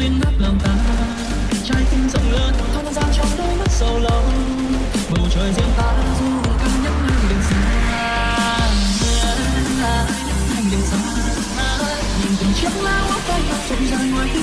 duyên ngắp lòng ta. Trái tim rộng lớn, không gian trong đôi mắt sầu lòng bầu trời riêng ta dù ca nhắc ngang đường xa nhắc ngang xa nhìn từng chiếc lá hoa bay rụng rời ngoài kia.